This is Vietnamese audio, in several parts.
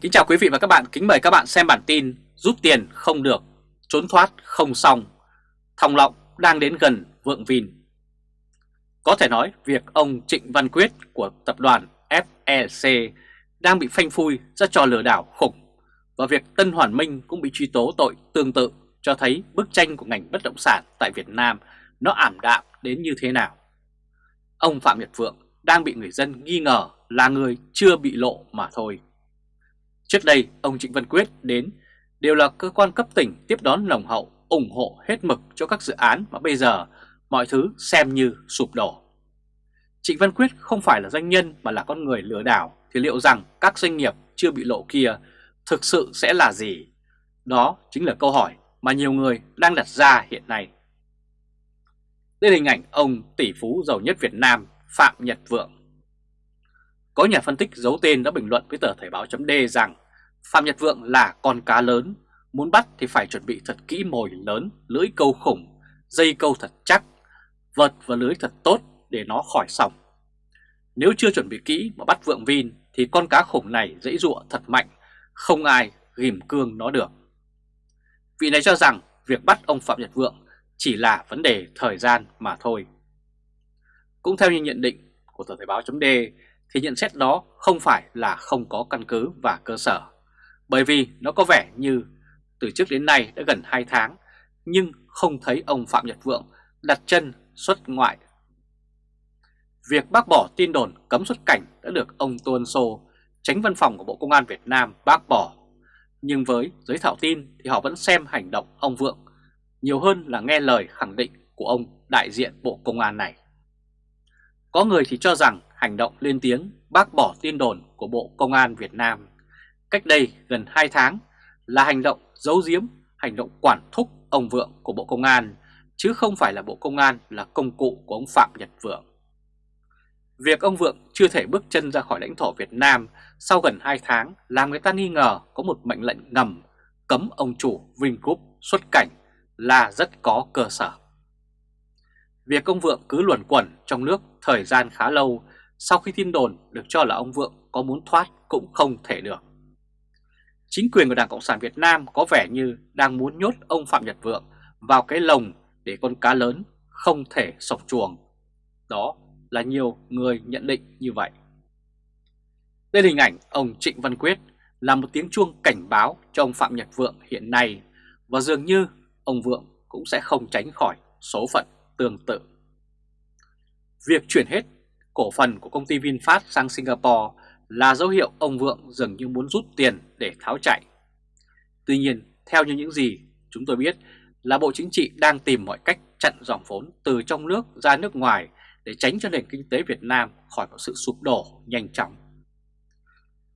Kính chào quý vị và các bạn, kính mời các bạn xem bản tin Rút tiền không được, trốn thoát không xong. Thòng lọng đang đến gần vượng Vin Có thể nói việc ông Trịnh Văn Quyết của tập đoàn FEC đang bị phanh phui ra trò lừa đảo khủng. Và việc Tân Hoàn Minh cũng bị truy tố tội tương tự cho thấy bức tranh của ngành bất động sản tại Việt Nam nó ảm đạm đến như thế nào. Ông Phạm Nhật Vượng đang bị người dân nghi ngờ là người chưa bị lộ mà thôi. Trước đây, ông Trịnh Văn Quyết đến đều là cơ quan cấp tỉnh tiếp đón nồng hậu, ủng hộ hết mực cho các dự án mà bây giờ mọi thứ xem như sụp đổ. Trịnh Văn Quyết không phải là doanh nhân mà là con người lừa đảo thì liệu rằng các doanh nghiệp chưa bị lộ kia thực sự sẽ là gì? Đó chính là câu hỏi mà nhiều người đang đặt ra hiện nay. Đây là hình ảnh ông tỷ phú giàu nhất Việt Nam Phạm Nhật Vượng. Có nhà phân tích giấu tên đã bình luận với tờ Thời báo chấm rằng Phạm Nhật Vượng là con cá lớn, muốn bắt thì phải chuẩn bị thật kỹ mồi lớn, lưỡi câu khủng, dây câu thật chắc, vật và lưới thật tốt để nó khỏi sòng. Nếu chưa chuẩn bị kỹ mà bắt Vượng Vin thì con cá khủng này dãy dụa thật mạnh, không ai ghim cương nó được. Vị này cho rằng việc bắt ông Phạm Nhật Vượng chỉ là vấn đề thời gian mà thôi. Cũng theo như nhận định của tờ Thời báo chấm thì nhận xét đó không phải là không có căn cứ và cơ sở. Bởi vì nó có vẻ như từ trước đến nay đã gần 2 tháng nhưng không thấy ông Phạm Nhật Vượng đặt chân xuất ngoại. Việc bác bỏ tin đồn cấm xuất cảnh đã được ông Tuân Sô, tránh văn phòng của Bộ Công an Việt Nam bác bỏ. Nhưng với giới thảo tin thì họ vẫn xem hành động ông Vượng nhiều hơn là nghe lời khẳng định của ông đại diện Bộ Công an này. Có người thì cho rằng hành động lên tiếng bác bỏ tin đồn của Bộ Công an Việt Nam cách đây gần 2 tháng là hành động giấu giếm, hành động quản thúc ông Vượng của Bộ Công an, chứ không phải là Bộ Công an là công cụ của ông Phạm Nhật Vượng. Việc ông Vượng chưa thể bước chân ra khỏi lãnh thổ Việt Nam sau gần 2 tháng làm người ta nghi ngờ có một mệnh lệnh ngầm cấm ông chủ Vingroup xuất cảnh là rất có cơ sở. Việc ông Vượng cứ luẩn quẩn trong nước thời gian khá lâu sau khi tin đồn được cho là ông Vượng có muốn thoát cũng không thể được. Chính quyền của Đảng Cộng sản Việt Nam có vẻ như đang muốn nhốt ông Phạm Nhật Vượng vào cái lồng để con cá lớn không thể sọc chuồng. Đó là nhiều người nhận định như vậy. Đây là hình ảnh ông Trịnh Văn Quyết là một tiếng chuông cảnh báo cho ông Phạm Nhật Vượng hiện nay và dường như ông Vượng cũng sẽ không tránh khỏi số phận tương tự. Việc chuyển hết cổ phần của công ty VinFast sang Singapore là dấu hiệu ông Vượng dường như muốn rút tiền để tháo chạy. Tuy nhiên, theo như những gì chúng tôi biết là Bộ Chính trị đang tìm mọi cách chặn dòng vốn từ trong nước ra nước ngoài để tránh cho nền kinh tế Việt Nam khỏi có sự sụp đổ nhanh chóng.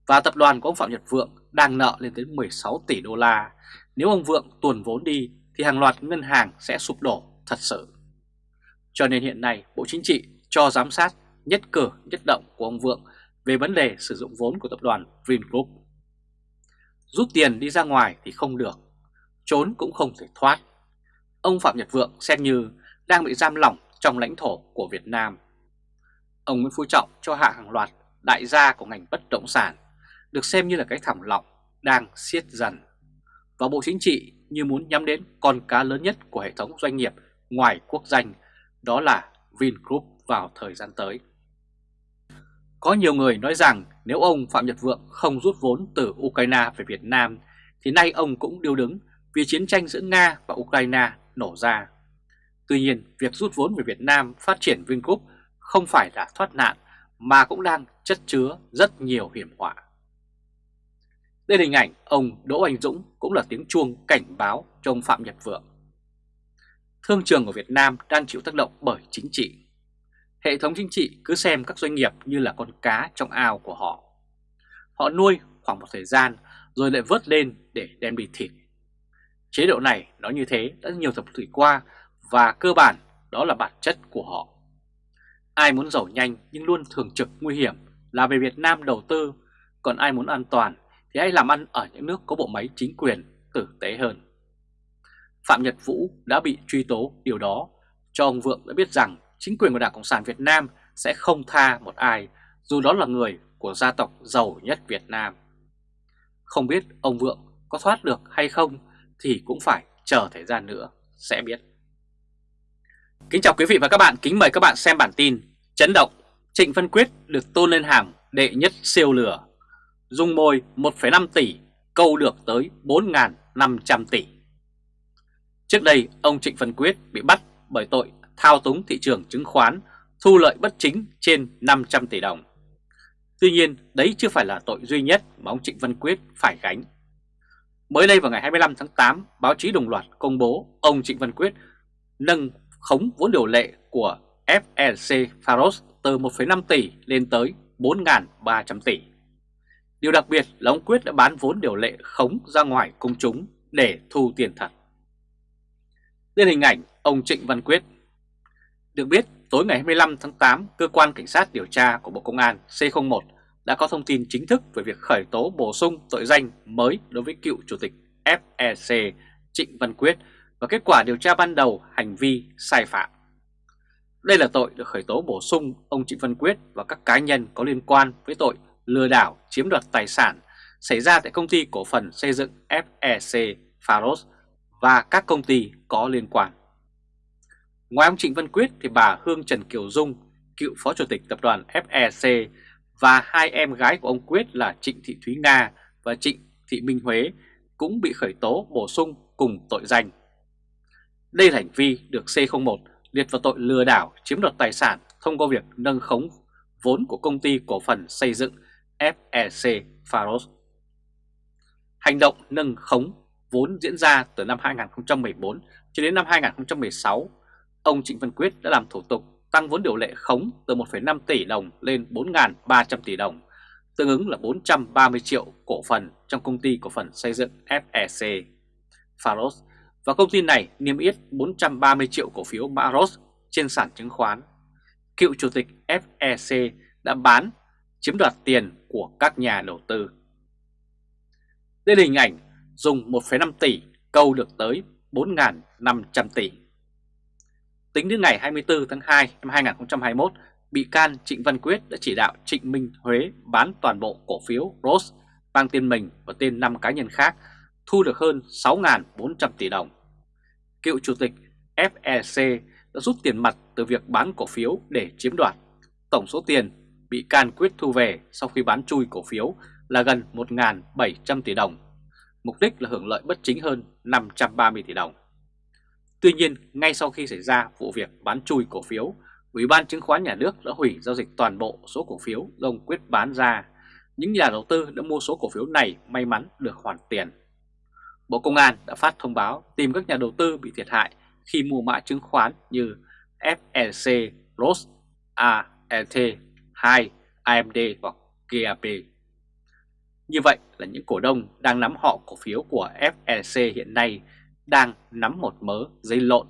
Và tập đoàn của ông Phạm Nhật Vượng đang nợ lên tới 16 tỷ đô la. Nếu ông Vượng tuồn vốn đi thì hàng loạt ngân hàng sẽ sụp đổ thật sự. Cho nên hiện nay Bộ Chính trị cho giám sát nhất cử nhất động của ông Vượng về vấn đề sử dụng vốn của tập đoàn Vingroup. Rút tiền đi ra ngoài thì không được, trốn cũng không thể thoát. Ông Phạm Nhật Vượng xem như đang bị giam lỏng trong lãnh thổ của Việt Nam. Ông Nguyễn Phú Trọng cho hạ hàng loạt đại gia của ngành bất động sản, được xem như là cái thảm lọng đang siết dần. Và Bộ Chính trị như muốn nhắm đến con cá lớn nhất của hệ thống doanh nghiệp ngoài quốc danh, đó là Vingroup vào thời gian tới. Có nhiều người nói rằng nếu ông Phạm Nhật Vượng không rút vốn từ Ukraine về Việt Nam thì nay ông cũng điêu đứng vì chiến tranh giữa Nga và Ukraine nổ ra. Tuy nhiên, việc rút vốn về Việt Nam phát triển Vingroup không phải là thoát nạn mà cũng đang chất chứa rất nhiều hiểm họa. Đây là hình ảnh ông Đỗ Anh Dũng cũng là tiếng chuông cảnh báo cho ông Phạm Nhật Vượng. Thương trường của Việt Nam đang chịu tác động bởi chính trị. Hệ thống chính trị cứ xem các doanh nghiệp như là con cá trong ao của họ. Họ nuôi khoảng một thời gian rồi lại vớt lên để đem đi thịt. Chế độ này nó như thế đã nhiều thập kỷ qua và cơ bản đó là bản chất của họ. Ai muốn giàu nhanh nhưng luôn thường trực nguy hiểm là về Việt Nam đầu tư, còn ai muốn an toàn thì hãy làm ăn ở những nước có bộ máy chính quyền tử tế hơn. Phạm Nhật Vũ đã bị truy tố điều đó cho ông Vượng đã biết rằng chính quyền của Đảng Cộng sản Việt Nam sẽ không tha một ai, dù đó là người của gia tộc giàu nhất Việt Nam. Không biết ông Vượng có thoát được hay không thì cũng phải chờ thời gian nữa sẽ biết. Kính chào quý vị và các bạn, kính mời các bạn xem bản tin Chấn động, Trịnh Văn Quyết được tôn lên hàng đệ nhất siêu lừa Dung môi 1,5 tỷ, câu được tới 4.500 tỷ Trước đây ông Trịnh Văn Quyết bị bắt bởi tội thao túng thị trường chứng khoán thu lợi bất chính trên 500 tỷ đồng. Tuy nhiên, đấy chưa phải là tội duy nhất mà ông Trịnh Văn Quyết phải gánh. Mới đây vào ngày 25 tháng 8, báo chí đồng loạt công bố ông Trịnh Văn Quyết nâng khống vốn điều lệ của FLC Faros từ 1,5 tỷ lên tới 4.300 tỷ. Điều đặc biệt là ông Quyết đã bán vốn điều lệ khống ra ngoài công chúng để thu tiền thật. Đây hình ảnh ông Trịnh Văn Quyết được biết, tối ngày 25 tháng 8, Cơ quan Cảnh sát điều tra của Bộ Công an C01 đã có thông tin chính thức về việc khởi tố bổ sung tội danh mới đối với cựu Chủ tịch FEC Trịnh Văn Quyết và kết quả điều tra ban đầu hành vi sai phạm. Đây là tội được khởi tố bổ sung ông Trịnh Văn Quyết và các cá nhân có liên quan với tội lừa đảo chiếm đoạt tài sản xảy ra tại công ty cổ phần xây dựng FEC Pharos và các công ty có liên quan. Ngoài ông Trịnh Văn Quyết thì bà Hương Trần Kiều Dung, cựu phó chủ tịch tập đoàn FEC và hai em gái của ông Quyết là Trịnh Thị Thúy Nga và Trịnh Thị Minh Huế cũng bị khởi tố bổ sung cùng tội danh. Đây là hành vi được C01 liệt vào tội lừa đảo chiếm đoạt tài sản thông qua việc nâng khống vốn của công ty cổ phần xây dựng FEC Faros Hành động nâng khống vốn diễn ra từ năm 2014 cho đến năm 2016, ông Trịnh Văn Quyết đã làm thủ tục tăng vốn điều lệ khống từ 1,5 tỷ đồng lên 4.300 tỷ đồng, tương ứng là 430 triệu cổ phần trong công ty cổ phần xây dựng FEC Faros và công ty này niêm yết 430 triệu cổ phiếu Maros trên sàn chứng khoán. Cựu chủ tịch FEC đã bán, chiếm đoạt tiền của các nhà đầu tư. Đây là hình ảnh dùng 1,5 tỷ câu được tới 4.500 tỷ. Tính đến ngày 24 tháng 2 năm 2021, bị can Trịnh Văn Quyết đã chỉ đạo Trịnh Minh Huế bán toàn bộ cổ phiếu Rose mang tên mình và tên 5 cá nhân khác, thu được hơn 6.400 tỷ đồng. Cựu chủ tịch FEC đã rút tiền mặt từ việc bán cổ phiếu để chiếm đoạt. Tổng số tiền bị can Quyết thu về sau khi bán chui cổ phiếu là gần 1.700 tỷ đồng, mục đích là hưởng lợi bất chính hơn 530 tỷ đồng. Tuy nhiên, ngay sau khi xảy ra vụ việc bán chui cổ phiếu, Ủy ban chứng khoán nhà nước đã hủy giao dịch toàn bộ số cổ phiếu do ông Quyết bán ra. Những nhà đầu tư đã mua số cổ phiếu này may mắn được hoàn tiền. Bộ Công an đã phát thông báo tìm các nhà đầu tư bị thiệt hại khi mua mã chứng khoán như FLC, ROS, ALT, 2, AMD hoặc GAP. Như vậy là những cổ đông đang nắm họ cổ phiếu của FLC hiện nay đang nắm một mớ giấy lộn.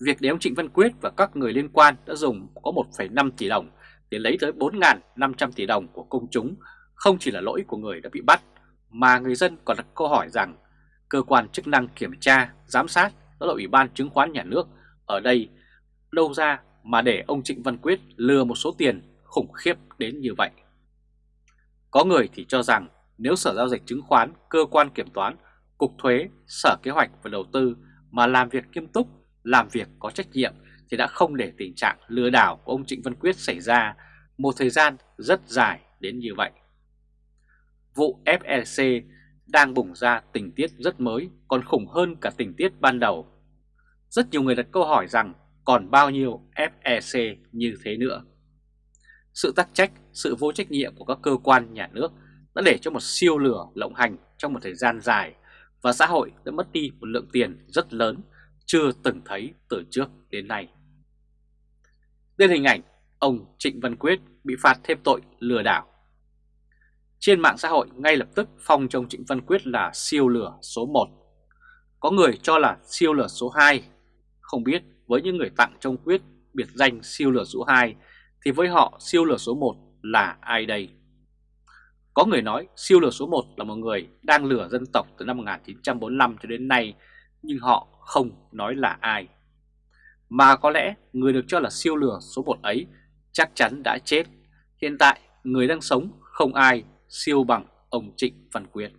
Việc để ông Trịnh Văn Quyết và các người liên quan đã dùng có 1,5 tỷ đồng để lấy tới 4.500 tỷ đồng của công chúng không chỉ là lỗi của người đã bị bắt, mà người dân còn đặt câu hỏi rằng cơ quan chức năng kiểm tra, giám sát, đó là Ủy ban chứng khoán nhà nước ở đây đâu ra mà để ông Trịnh Văn Quyết lừa một số tiền khủng khiếp đến như vậy. Có người thì cho rằng nếu Sở Giao dịch Chứng khoán, Cơ quan Kiểm toán Cục Thuế, Sở Kế hoạch và Đầu tư mà làm việc nghiêm túc, làm việc có trách nhiệm thì đã không để tình trạng lừa đảo của ông Trịnh Văn Quyết xảy ra một thời gian rất dài đến như vậy. Vụ FLC đang bùng ra tình tiết rất mới còn khủng hơn cả tình tiết ban đầu. Rất nhiều người đặt câu hỏi rằng còn bao nhiêu FEC như thế nữa. Sự tắc trách, sự vô trách nhiệm của các cơ quan nhà nước đã để cho một siêu lửa lộng hành trong một thời gian dài và xã hội đã mất đi một lượng tiền rất lớn chưa từng thấy từ trước đến nay. Đến hình ảnh ông Trịnh Văn Quyết bị phạt thêm tội lừa đảo. Trên mạng xã hội, ngay lập tức phong trong Trịnh Văn Quyết là siêu lửa số 1. Có người cho là siêu lửa số 2. Không biết với những người tặng trong Quyết biệt danh siêu lửa số 2 thì với họ siêu lửa số 1 là ai đây? Có người nói siêu lừa số 1 là một người đang lừa dân tộc từ năm 1945 cho đến nay, nhưng họ không nói là ai. Mà có lẽ người được cho là siêu lừa số 1 ấy chắc chắn đã chết. Hiện tại người đang sống không ai siêu bằng ông Trịnh Văn Quyết.